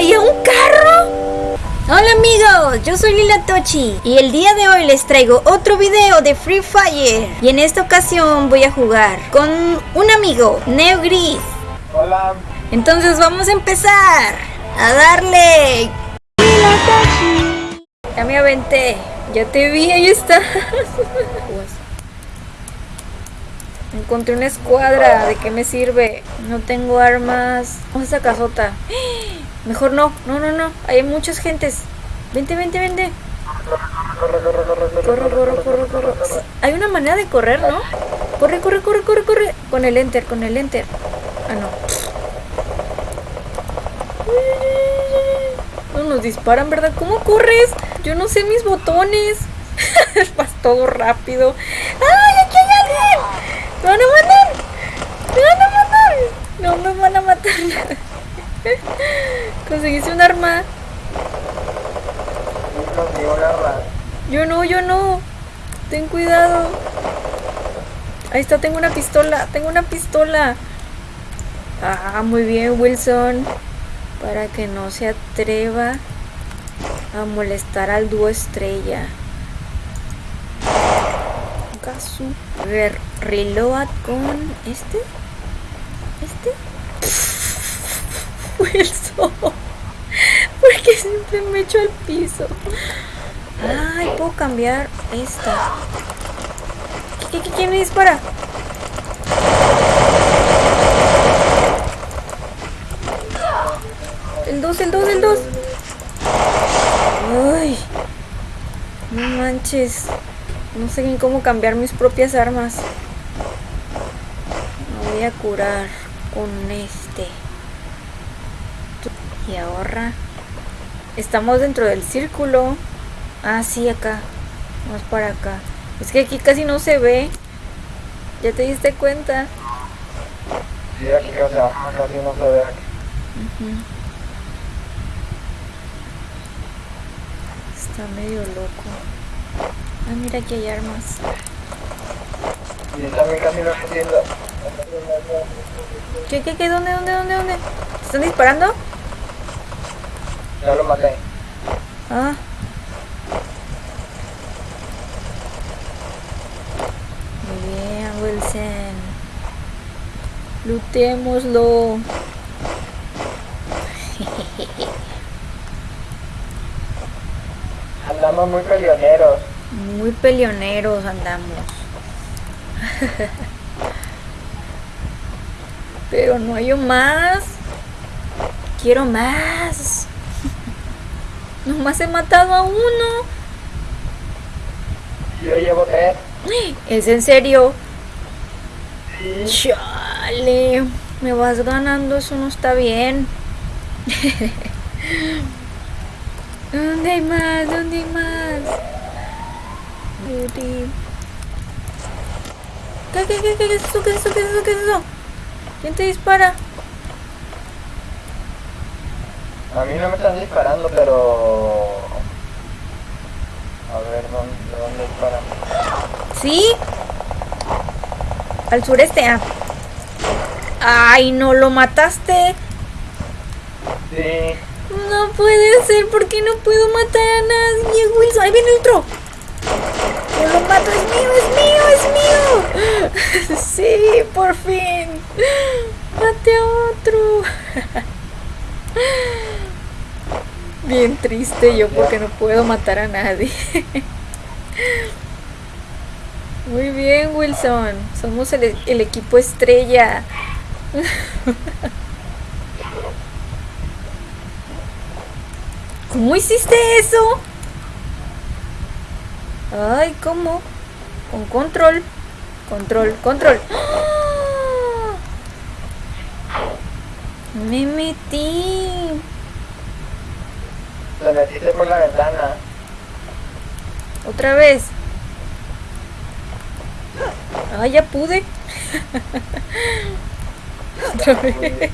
traía un carro? Hola amigos, yo soy Lila Tochi y el día de hoy les traigo otro video de Free Fire y en esta ocasión voy a jugar con un amigo, Neo Gris. Hola. Entonces vamos a empezar a darle. Lila Tochi. Ya me aventé, ya te vi, ahí está. Encontré una escuadra, ¿de qué me sirve? No tengo armas. Vamos a esa casota. Mejor no, no, no, no. Hay muchas gentes. Vente, vente, vente. Corre, corre, corre, corre. Hay una manera de correr, ¿no? Corre, corre, corre, corre, corre. Con el enter, con el enter. Ah, no. No nos disparan, ¿verdad? ¿Cómo corres? Yo no sé mis botones. Vas todo rápido. ¡Ay, aquí hay alguien! ¡Me van a matar! ¡Me van a matar! No me van a matar. Conseguiste un arma. Yo no, yo no. Ten cuidado. Ahí está, tengo una pistola. Tengo una pistola. Ah, muy bien, Wilson. Para que no se atreva a molestar al dúo estrella. Ver, reload con este. ¿Este? Wilson. Porque siempre me echo al piso. Ay, puedo cambiar esta. ¿Qué, qué, quién me dispara? El 2, el 2, el 2. Ay. No manches. No sé ni cómo cambiar mis propias armas. Me voy a curar con este. Y ahorra. Estamos dentro del círculo. Ah, sí, acá. Vamos para acá. Es que aquí casi no se ve. ¿Ya te diste cuenta? Sí, aquí o sea, casi no se ve aquí. Está medio loco. Ah, mira, aquí hay armas. Y también casi no entiendo. ¿Qué, qué, qué? ¿Dónde, dónde, dónde, dónde? ¿Te están disparando? Ya lo maté. Ah. Muy bien, Wilson. Lutémoslo. Andamos muy peleoneros. Muy peleoneros andamos. Pero no hay más. Quiero más. Nomás he matado a uno. Yo llevo tres. ¿Es en serio? Sí. Chale. Me vas ganando, eso no está bien. ¿Dónde hay más? ¿Dónde hay más? Beauty. ¿Qué, qué, qué, qué es eso? ¿Qué es eso? ¿Qué es eso? ¿Qué es eso? ¿Quién te dispara? A mí no me están disparando, pero... A ver, ¿dónde, dónde disparan? ¿Sí? Al sureste. ah. Ay, no lo mataste. Sí. No puede ser, ¿por qué no puedo matar a nadie, Wilson? Ahí viene otro. Yo lo mato, es mío, es mío, es mío. Sí, por fin. Mate a otro. Bien triste yo porque no puedo matar a nadie. Muy bien, Wilson. Somos el, equipo estrella. ¿Cómo hiciste eso? Ay, ¿cómo? Con control. Control, control. Me metí. Te metiste por la ventana. Otra vez. Ah, ya pude. Otra vez.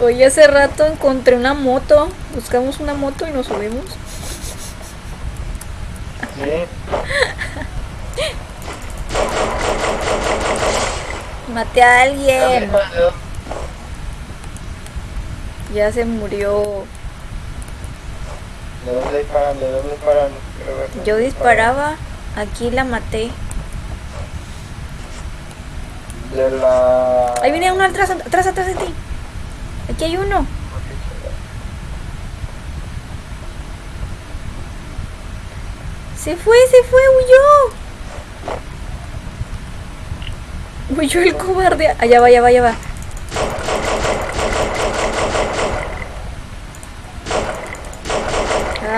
Hoy hace rato encontré una moto. Buscamos una moto y nos subimos. Sí. Maté a alguien. Ya se murió. ¿De dónde disparan? ¿De dónde disparan? Yo disparaba. Aquí la maté. De la... Ahí viene uno atrás, atrás, atrás de ti. Aquí hay uno. Se fue, se fue, huyó. Huyó el cobarde. Allá va, allá va, allá va.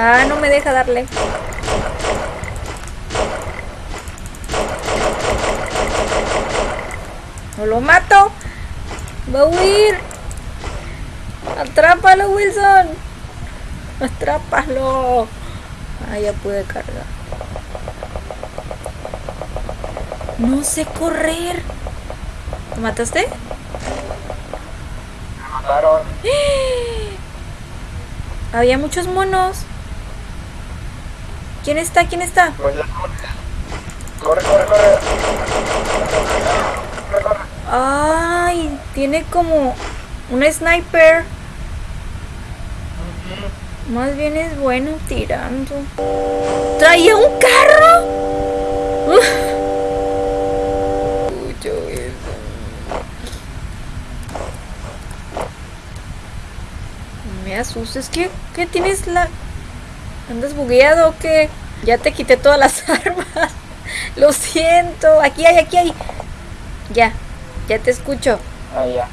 Ah, no me deja darle. No lo mato. Va a huir. Atrápalo, Wilson. Atrápalo. Ah, ya pude cargar. No sé correr. ¿Lo mataste? Me mataron. Había muchos monos. ¿Quién está? ¿Quién está? Pues. Corre, corre, corre. Corre, corre. Ay, tiene como un sniper. Más bien es bueno tirando. ¡Traía un carro! Mucho eso. Me asustes. ¿Qué, ¿Qué tienes la... ¿Andas bugueado o qué? Ya te quité todas las armas. Lo siento. Aquí hay, aquí hay. Ya, ya te escucho. Ah, ya.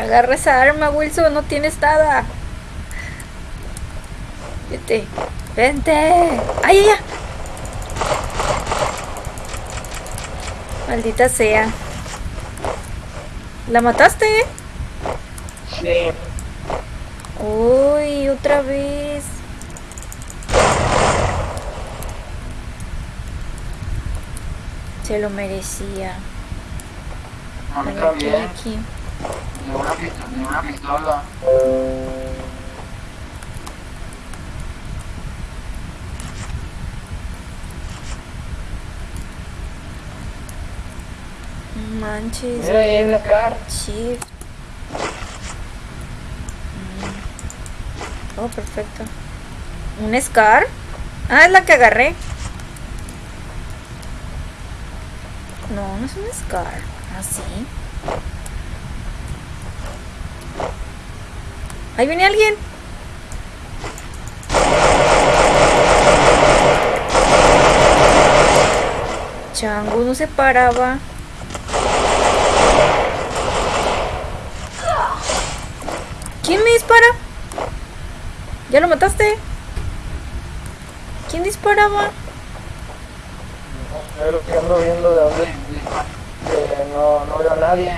Agarra esa arma, Wilson, no tienes nada. Vete, vente. ¡Ay, ay, ay! Maldita sea. ¿La mataste? Sí. Uy, otra vez. Se lo merecía. A mí A ver, ¿qué hay también. aquí? De una pistola. De una pistola. Manches. Mira, ahí hay una car. Shift. Mm. Oh, perfecto. ¿Un Scar? Ah, es la que agarré. No, no es un Scar. Ah, sí. Ahí viene alguien. Chango no se paraba. ¿Quién me dispara? ¿Ya lo mataste? ¿Quién disparaba? Pero que ando viendo de dónde. Que no, no veo a nadie.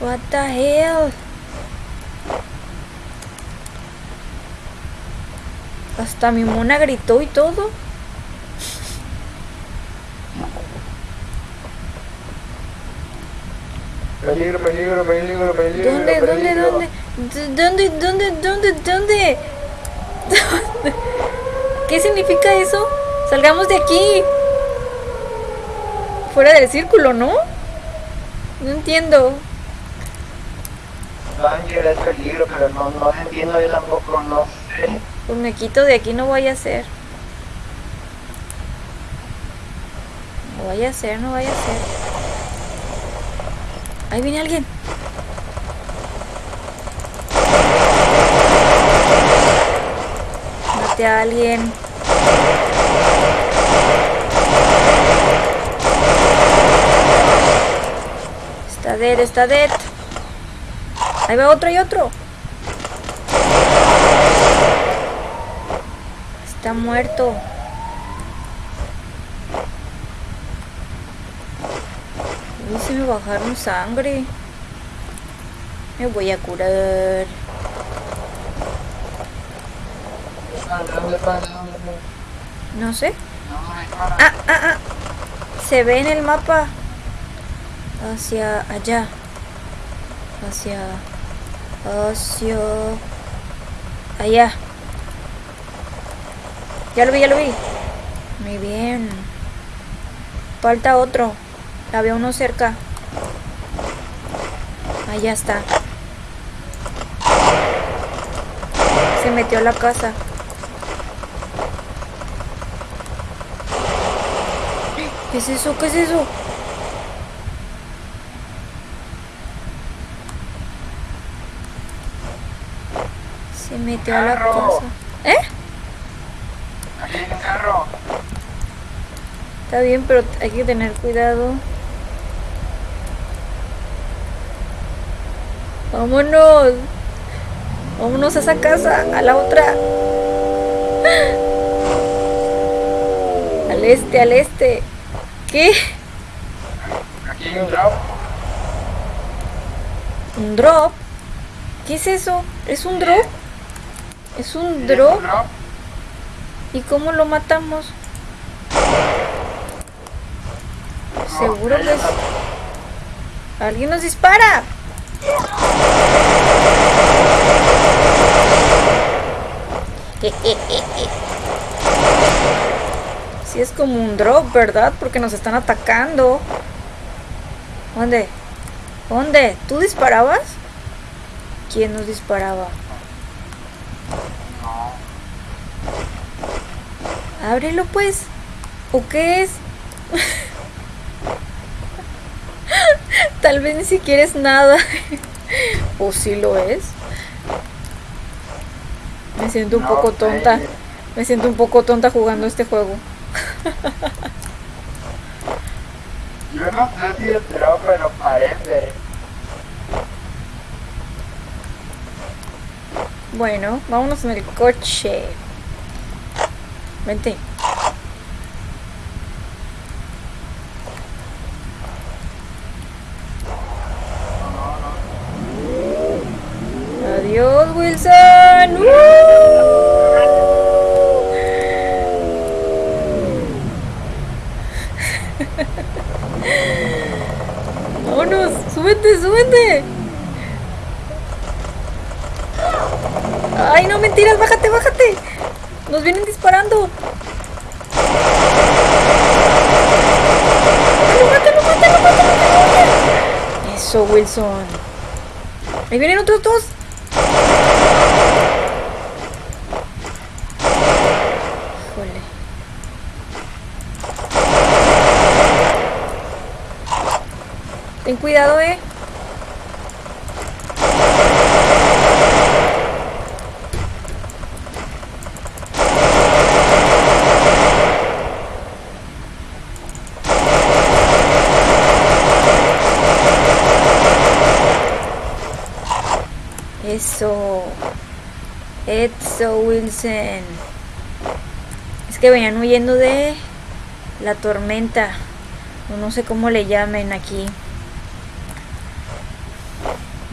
What the hell? Hasta mi mona gritó y todo. Peligro, peligro, peligro, peligro. ¿Dónde, dónde, peligro. dónde? D- ¿Dónde, dónde, dónde, dónde? ¿Dónde? ¿Qué significa eso? Salgamos de aquí. Fuera del círculo, ¿no? No entiendo. Danger es peligro, pero no, no entiendo yo tampoco, no sé. Pues me quito de aquí, no voy a hacer. No vaya a ser, no vaya a ser. Ahí viene alguien. A alguien. Está dead, está dead. Ahí va otro y otro. Está muerto. Uy, se me bajaron sangre. Me voy a curar. ¿Dónde, dónde, dónde, dónde? No sé. Ah, ah, ah. Se ve en el mapa. Hacia allá. Hacia. Hacia. Allá. Ya lo vi, ya lo vi. Muy bien. Falta otro. Había uno cerca. Allá está. Se metió a la casa. ¿Qué es eso? ¿Qué es eso? Se metió a la casa. ¿Eh? Aquí hay un carro. Está bien, pero hay que tener cuidado. Vámonos. Vámonos a esa casa, a la otra. Al este, al este. ¿Qué? Aquí hay un drop. ¿Un drop? ¿Qué es eso? ¿Es un drop? ¿Es un drop? ¿Y cómo lo matamos? Seguro que es... ¡Alguien nos dispara! Sí es como un drop, ¿verdad? Porque nos están atacando. ¿Dónde? ¿Dónde? ¿Tú disparabas? ¿Quién nos disparaba? Ábrelo pues. ¿O qué es? Tal vez ni siquiera es nada. o sí lo es. Me siento un poco sé. tonta. Me siento un poco tonta jugando este juego. Yo no sé si drop, pero parece. Bueno, vámonos en el coche. Vente. Adiós, Wilson. ¡Uh! Vámonos, súbete, súbete. Ay, no, mentiras, bájate, bájate. Nos vienen disparando. Mátalo, mátalo, mátalo. Eso, Wilson. Ahí vienen otros dos. Ten cuidado, eh. Eso. Eso, Wilson. Es que venían huyendo de la tormenta. No sé cómo le llamen aquí.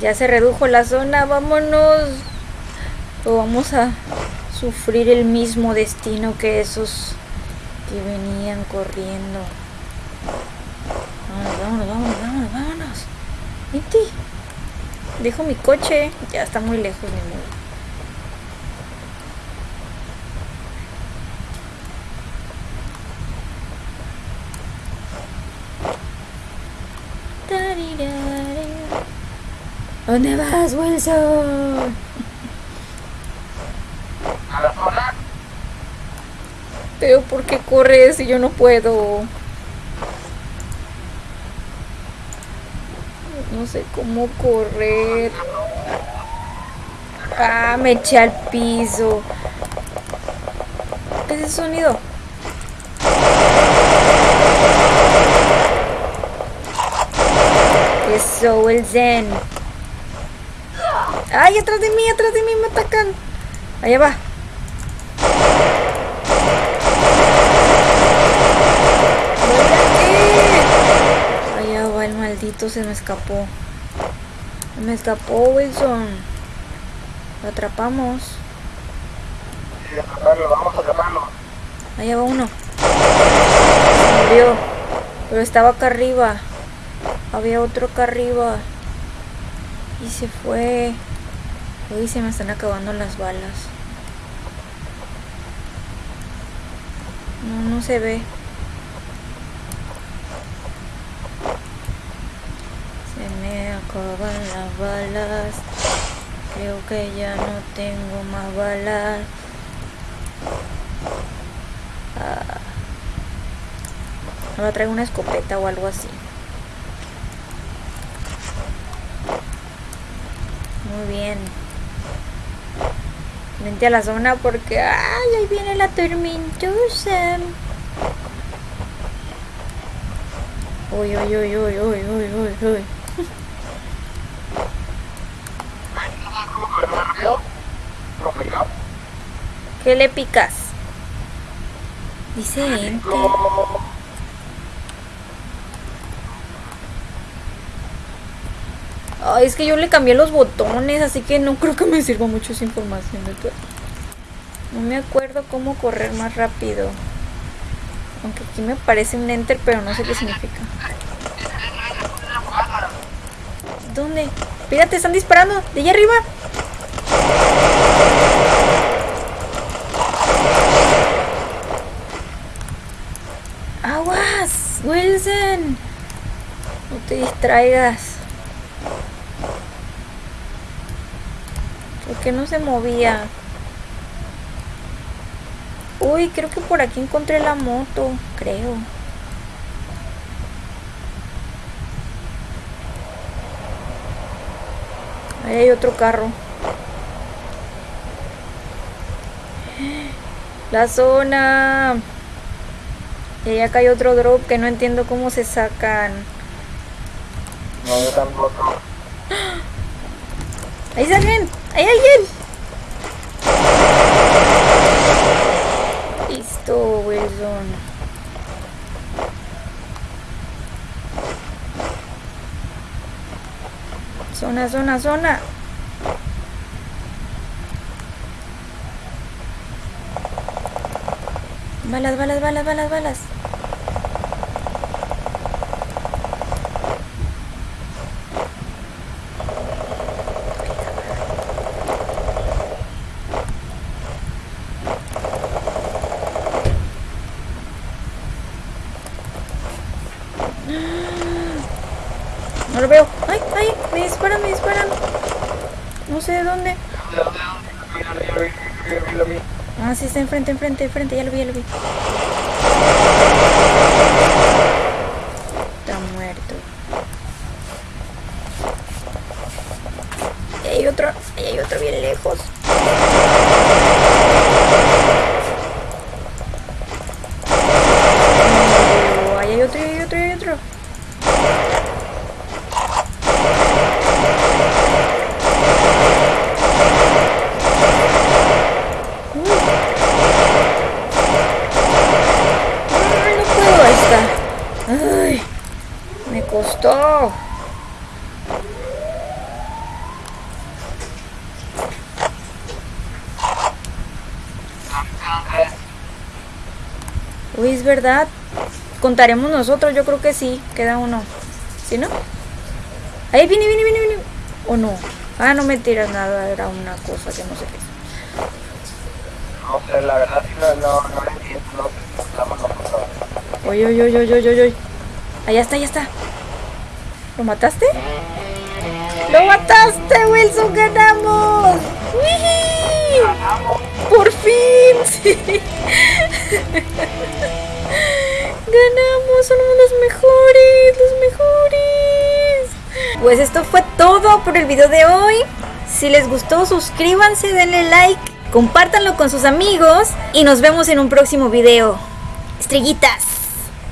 Ya se redujo la zona, vámonos. O vamos a sufrir el mismo destino que esos que venían corriendo. Vámonos, vámonos, vámonos, vámonos, vámonos. Dejo mi coche. Ya está muy lejos, mi amor. ¿Dónde vas, Wilson? A la zona. Pero ¿por qué corres si yo no puedo? No sé cómo correr. Ah, me eché al piso. ¿Qué es ese sonido? Eso, zen. ¡Ay, atrás de mí, atrás de mí me atacan! Allá va. Allá va el maldito, se me escapó. Se me escapó, Wilson. Lo atrapamos. Sí, atraparlo, vamos a atraparlo. Allá va uno. Se murió. Pero estaba acá arriba. Había otro acá arriba. Y se fue. Uy, se me están acabando las balas. No, no se ve. Se me acaban las balas. Creo que ya no tengo más balas. Ah. Ahora traigo una escopeta o algo así. Muy bien. Vente a la zona porque... ¡Ay! Ahí viene la tormentosa. Uy, uy, uy, uy, uy, uy, uy, uy. ¿Qué le picas? Dice ente. Es que yo le cambié los botones, así que no creo que me sirva mucho esa información. No me acuerdo cómo correr más rápido. Aunque aquí me parece un enter, pero no sé qué significa. ¿Dónde? Fíjate, están disparando. De allá arriba. ¡Aguas! Wilson. No te distraigas. ¿Por qué no se movía? Uy, creo que por aquí encontré la moto, creo. Ahí hay otro carro. La zona. Y acá hay otro drop que no entiendo cómo se sacan. No, yo tampoco. ¡Ahí alguien! ¡Hay alguien! Listo, Wilson. Zona, zona, zona. Balas, balas, balas, balas, balas. No lo veo. ¡Ay, ay! Me disparan, me disparan. No sé de dónde. Ah, sí, está enfrente, enfrente, enfrente. Ya lo vi, ya lo vi. Verdad. Contaremos nosotros, yo creo que sí. Queda uno. ¿Sí, no? Ahí viene, viene, viene, viene. ¿O no? Ah, no me tiras nada. Era una cosa que no sé qué es. No sé, la verdad sí no, no, no entiendo. No, nosotros. Oye, oye, oye, oye, oye, oye. Allá está, allá está. ¿Lo mataste? ¡Lo mataste, Wilson! ¡Ganamos! ¡Wii! ¡Por fin! Sí. ¡Ganamos! ¡Somos los mejores! ¡Los mejores! Pues esto fue todo por el video de hoy. Si les gustó, suscríbanse, denle like, compártanlo con sus amigos y nos vemos en un próximo video. Estrellitas.